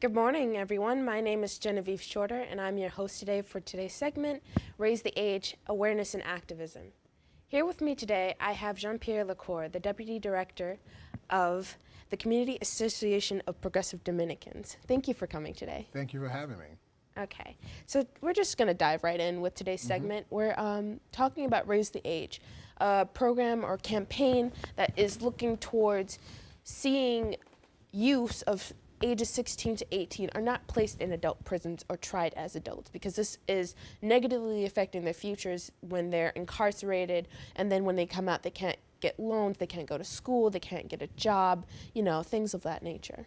Good morning, everyone. My name is Genevieve Shorter, and I'm your host today for today's segment, Raise the Age, Awareness and Activism. Here with me today, I have Jean-Pierre Lacour, the Deputy Director of the Community Association of Progressive Dominicans. Thank you for coming today. Thank you for having me. Okay, so we're just going to dive right in with today's mm -hmm. segment. We're um, talking about Raise the Age, a program or campaign that is looking towards seeing use of ages 16 to 18 are not placed in adult prisons or tried as adults because this is negatively affecting their futures when they're incarcerated and then when they come out they can't get loans, they can't go to school, they can't get a job, you know, things of that nature.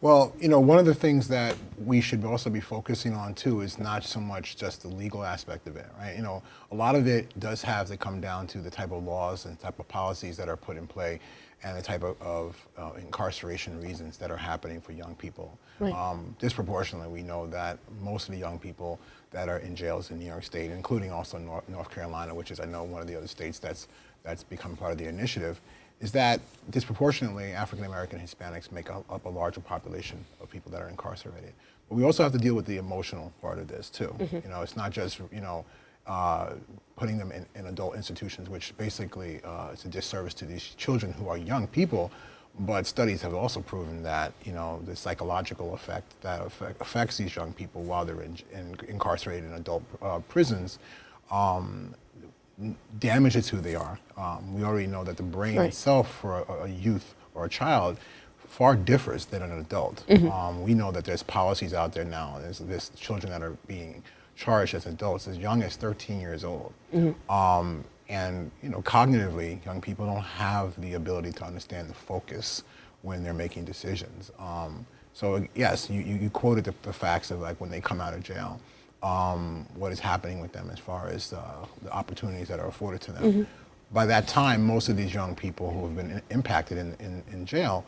Well, you know, one of the things that we should also be focusing on too is not so much just the legal aspect of it, right? You know, a lot of it does have to come down to the type of laws and type of policies that are put in play and the type of, of uh, incarceration reasons that are happening for young people. Right. Um, disproportionately, we know that most of the young people that are in jails in New York State, including also North, North Carolina, which is I know one of the other states that's that's become part of the initiative, is that disproportionately African American Hispanics make up a larger population of people that are incarcerated. But we also have to deal with the emotional part of this too. Mm -hmm. You know, it's not just you know uh, putting them in, in, adult institutions, which basically uh, is a disservice to these children who are young people. But studies have also proven that you know the psychological effect that affect, affects these young people while they're in, in, incarcerated in adult uh, prisons um, damages who they are. Um, we already know that the brain right. itself for a, a, youth or a child far differs than an adult. Mm -hmm. um, we know that there's policies out there now. There's, there's children that are being charged as adults as young as 13 years old. Mm -hmm. um, and you know, cognitively, young people don't have the ability to understand the focus when they're making decisions. Um, so yes, you, you quoted the, the, facts of like when they come out of jail, um, what is happening with them as far as uh, the opportunities that are afforded to them. Mm -hmm. By that time, most of these young people who have been impacted in, in, in jail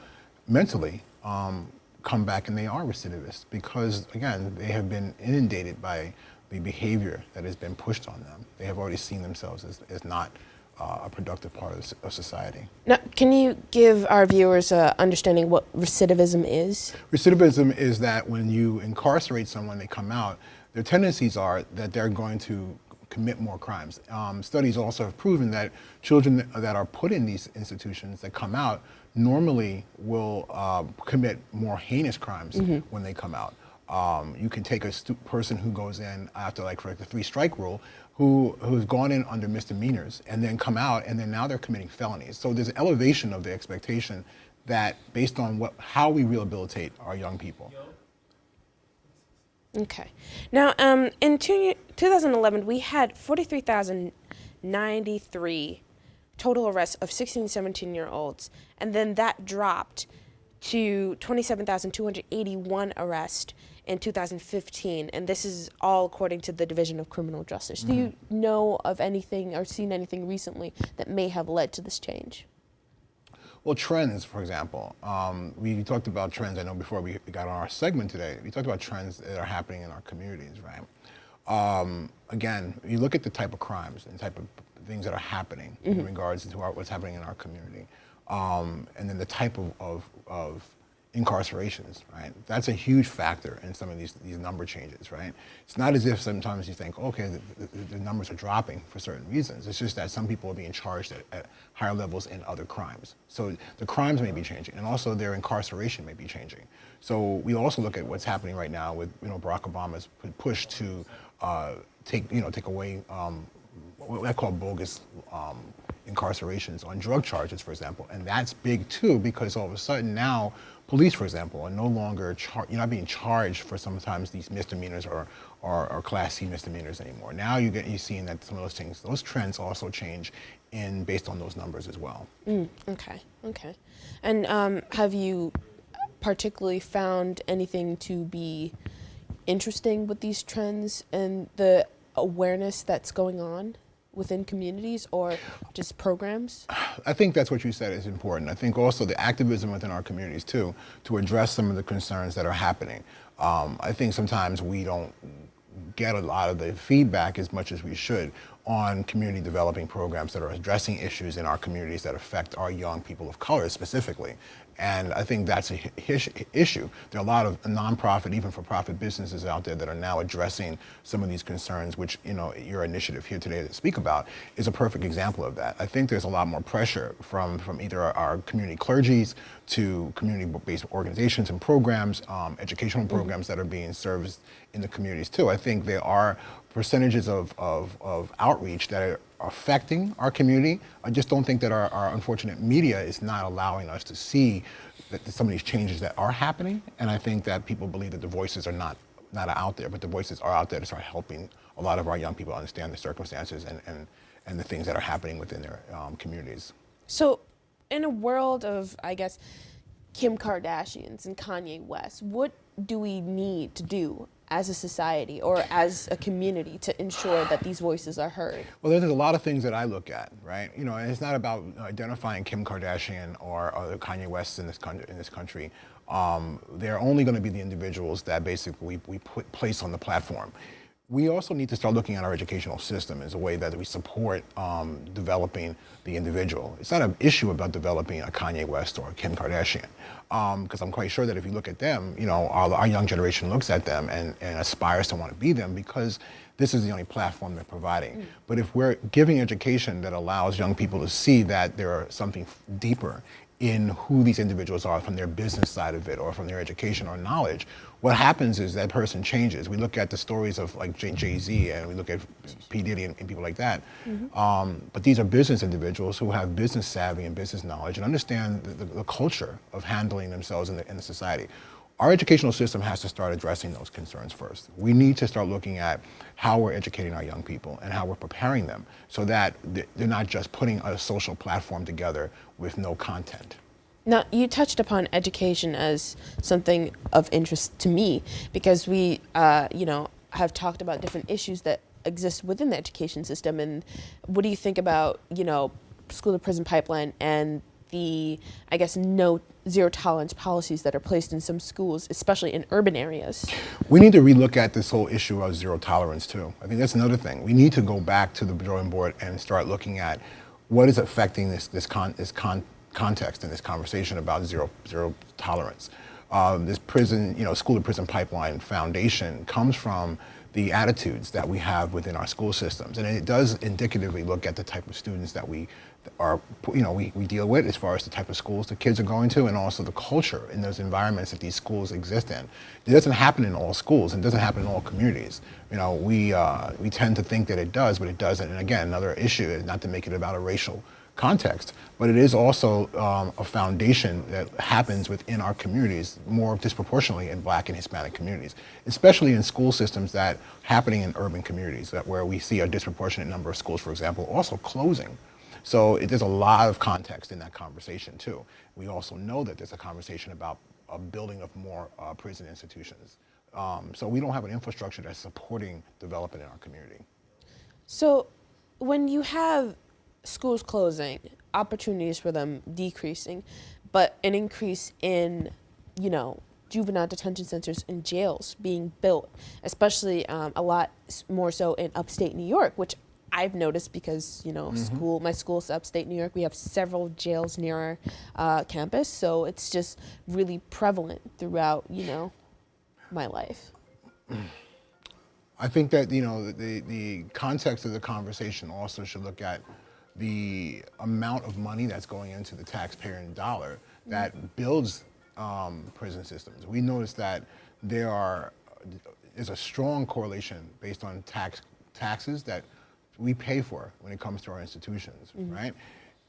mentally um, come back and they are recidivists because, again, they have been inundated by the behavior that has been pushed on them. They have already seen themselves as, as not uh, a productive part of, of, society. Now, can you give our viewers an understanding what recidivism is? Recidivism is that when you incarcerate someone, they come out, their tendencies are that they're going to commit more crimes. Um, studies also have proven that children that are put in these institutions that come out normally will uh, commit more heinous crimes mm -hmm. when they come out. Um, you can take a person who goes in after like for like the three strike rule, who who's gone in under misdemeanors and then come out and then now they're committing felonies. So there's an elevation of the expectation that based on what how we rehabilitate our young people. Okay. Now, um, in two, 2011, we had 43,093 total arrests of 16, 17 year olds, and then that dropped to 27,281 arrests in 2015, and this is all according to the Division of Criminal Justice. Mm -hmm. Do you mm-hmm. know of anything or seen anything recently that may have led to this change? Well, trends, for example. Um, we talked about trends, I know before we got on our segment today, we talked about trends that are happening in our communities, right? Um, again, you look at the type of crimes and type of things that are happening mm -hmm. in regards to our, what's happening in our community. Um, and then the type of, of, of incarcerations, right? That's a huge factor in some of these, these number changes, right? It's not as if sometimes you think, okay, the, the, the numbers are dropping for certain reasons. It's just that some people are being charged at, at, higher levels in other crimes. So the crimes may be changing and also their incarceration may be changing. So we also look at what's happening right now with, you know, Barack Obama's push to uh, take, you know, take away um, what I call bogus um, incarcerations on drug charges, for example. And that's big too, because all of a sudden now police, for example, are no longer, you're not being charged for sometimes these misdemeanors or, or, or, class C misdemeanors anymore. Now you get, you're seeing that some of those things, those trends also change in based on those numbers as well. Mm, okay, okay. And um, have you particularly found anything to be interesting with these trends and the awareness that's going on? Within communities or just programs? I think that's what you said is important. I think also the activism within our communities too, to address some of the concerns that are happening. Um, I think sometimes we don't get a lot of the feedback as much as we should on community developing programs that are addressing issues in our communities that affect our young people of color specifically. And I think that's a issue. There are a lot of nonprofit, even for-profit businesses out there that are now addressing some of these concerns, which you know your initiative here today to speak about is a perfect example of that. I think there's a lot more pressure from from either our, our community clergies to community-based organizations and programs, um, educational mm-hmm. programs that are being serviced in the communities too. I think there are percentages of, of, of outreach that are affecting our community. I just don't think that our, our unfortunate media is not allowing us to see that some of these changes that are happening. And I think that people believe that the voices are not, not out there, but the voices are out there to start helping a lot of our young people understand the circumstances and, and, and the things that are happening within their um, communities. So in a world of, I guess, Kim Kardashians and Kanye West, what do we need to do as a society or as a community to ensure that these voices are heard? Well, there's a lot of things that I look at, right? You know, it's not about identifying Kim Kardashian or, or Kanye West in this, in this country. Um, they're only going to be the individuals that basically we, we put, place on the platform. We also need to start looking at our educational system as a way that we support um, developing the individual. It's not an issue about developing a Kanye West or a Kim Kardashian, because um, I'm quite sure that if you look at them, you know, our, our young generation looks at them and, and, aspires to want to be them because this is the only platform they're providing. Mm. But if we're giving education that allows young people to see that there are something deeper in who these individuals are from their business side of it or from their education or knowledge, what happens is that person changes. We look at the stories of like Jay-Z and we look at P. Diddy and, and people like that. Mm -hmm. um, but these are business individuals who have business savvy and business knowledge and understand the, the, the culture of handling themselves in the, in the society. Our educational system has to start addressing those concerns first. We need to start looking at how we're educating our young people and how we're preparing them so that they're not just putting a social platform together with no content. Now, you touched upon education as something of interest to me because we, uh, you know, have talked about different issues that exist within the education system. And what do you think about, you know, school to prison pipeline and the, I guess, no zero tolerance policies that are placed in some schools, especially in urban areas. We need to relook at this whole issue of zero tolerance too. I think that's another thing. We need to go back to the drawing board and start looking at what is affecting this, this, con, this con, context in this conversation about zero, zero tolerance. Um, this prison, you know, school to prison pipeline foundation comes from the attitudes that we have within our school systems. And it does indicatively look at the type of students that we are, you know, we, we deal with as far as the type of schools the kids are going to and also the culture in those environments that these schools exist in. It doesn't happen in all schools and doesn't happen in all communities. You know, we, uh, we tend to think that it does, but it doesn't. And again, another issue is not to make it about a racial context, but it is also um, a foundation that happens within our communities more disproportionately in black and Hispanic communities, especially in school systems that happening in urban communities that where we see a disproportionate number of schools, for example, also closing. So it, there's a lot of context in that conversation too. We also know that there's a conversation about a building of more uh, prison institutions. Um, so we don't have an infrastructure that's supporting development in our community. So when you have schools closing, opportunities for them decreasing, but an increase in, you know, juvenile detention centers and jails being built, especially um, a lot more so in upstate New York, which I've noticed because you know mm -hmm. school my school's upstate New York. We have several jails near our uh, campus, so it's just really prevalent throughout you know my life. I think that you know the the context of the conversation also should look at the amount of money that's going into the taxpayer dollar that builds um, prison systems. We notice that there are is a strong correlation based on tax taxes that we pay for when it comes to our institutions, mm -hmm. right?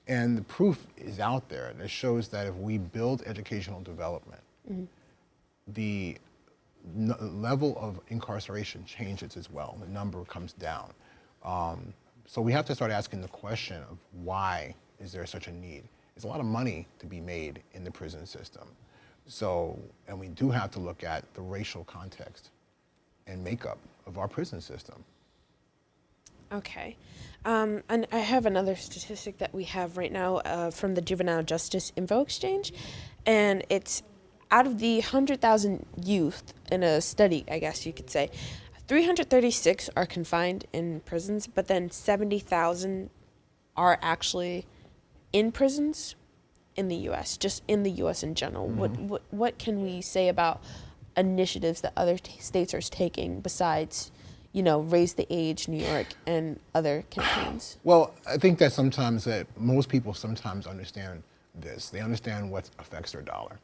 And the proof is out there that shows that if we build educational development, mm -hmm. the level of incarceration changes as well. The number comes down. Um, so we have to start asking the question of why is there such a need? There's a lot of money to be made in the prison system. So, and we do have to look at the racial context and makeup of our prison system. Okay. Um, and I have another statistic that we have right now uh, from the Juvenile Justice Info Exchange, and it's out of the 100,000 youth in a study, I guess you could say, 336 are confined in prisons, but then 70,000 are actually in prisons in the U.S. Just in the U.S. in general. What what what can we say about initiatives that other t- states are taking besides, you know, raise the age, New York, and other campaigns? Well, I think that sometimes that most people sometimes understand this. They understand what affects their dollar.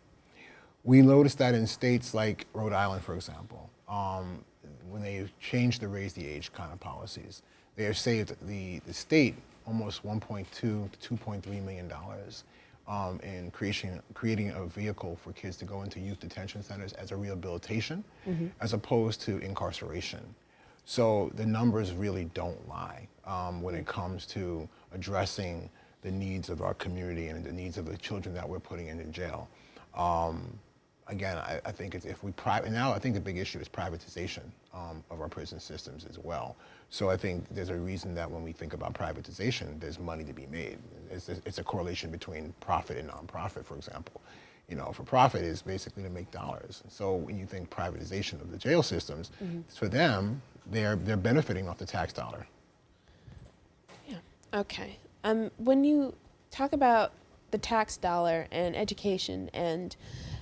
We noticed that in states like Rhode Island, for example, um, when they changed the raise the age kind of policies, they have saved the, the state almost 1.2 to 2.3 million dollars um, in creation, creating a vehicle for kids to go into youth detention centers as a rehabilitation, as opposed to incarceration. So the numbers really don't lie um, when it comes to addressing the needs of our community and the needs of the children that we're putting into jail. Um, again, I, I think it's if we private now, I think the big issue is privatization um, of our prison systems as well. So I think there's a reason that when we think about privatization, there's money to be made. It's, it's a correlation between profit and nonprofit, for example. You know, for profit is basically to make dollars. So when you think privatization of the jail systems, for them, they're they're benefiting off the tax dollar. Yeah. Okay. Um, when you talk about the tax dollar and education and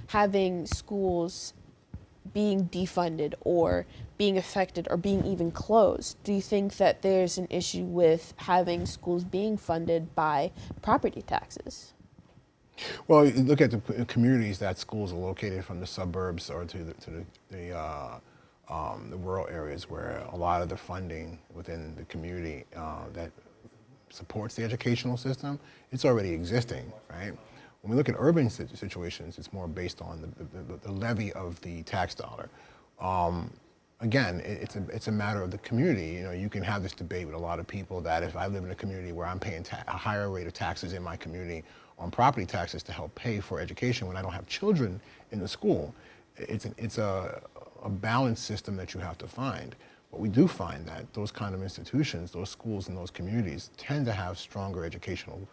having schools being defunded or being affected or being even closed, do you think that there's an issue with having schools being funded by property taxes? Well, you look at the communities that schools are located from the suburbs or to the, to the, the, uh, um, the rural areas where a lot of the funding within the community uh, that supports the educational system, it's already existing, right? When we look at urban situations, it's more based on the, the, the levy of the tax dollar. Um, again, it, it's a it's a matter of the community. You know, you can have this debate with a lot of people that if I live in a community where I'm paying a higher rate of taxes in my community on property taxes to help pay for education when I don't have children in the school, it's an, it's a a balanced system that you have to find. But we do find that those kind of institutions, those schools and those communities tend to have stronger educational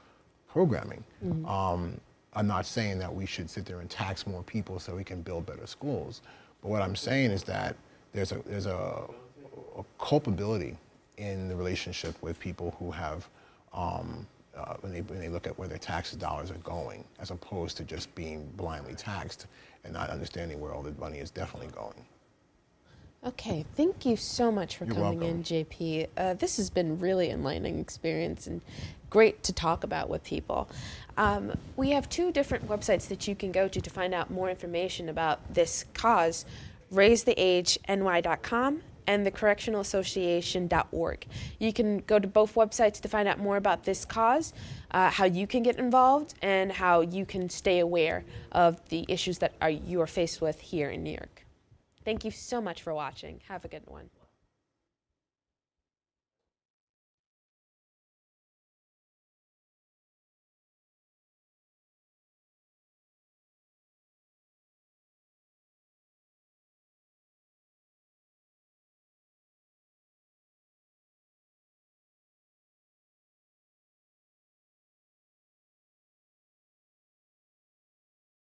programming. Um, I'm not saying that we should sit there and tax more people so we can build better schools. But what I'm saying is that there's a, there's a, a culpability in the relationship with people who have, um, uh, when, they, when they look at where their tax dollars are going, as opposed to just being blindly taxed and not understanding where all the money is definitely going. Okay, thank you so much for You're coming welcome. in, JP. Uh, this has been really enlightening experience and great to talk about with people. Um, we have two different websites that you can go to to find out more information about this cause: raisetheageny.com and thecorrectionalassociation.org. You can go to both websites to find out more about this cause, uh, how you can get involved, and how you can stay aware of the issues that are, you are faced with here in New York. Thank you so much for watching. Have a good one.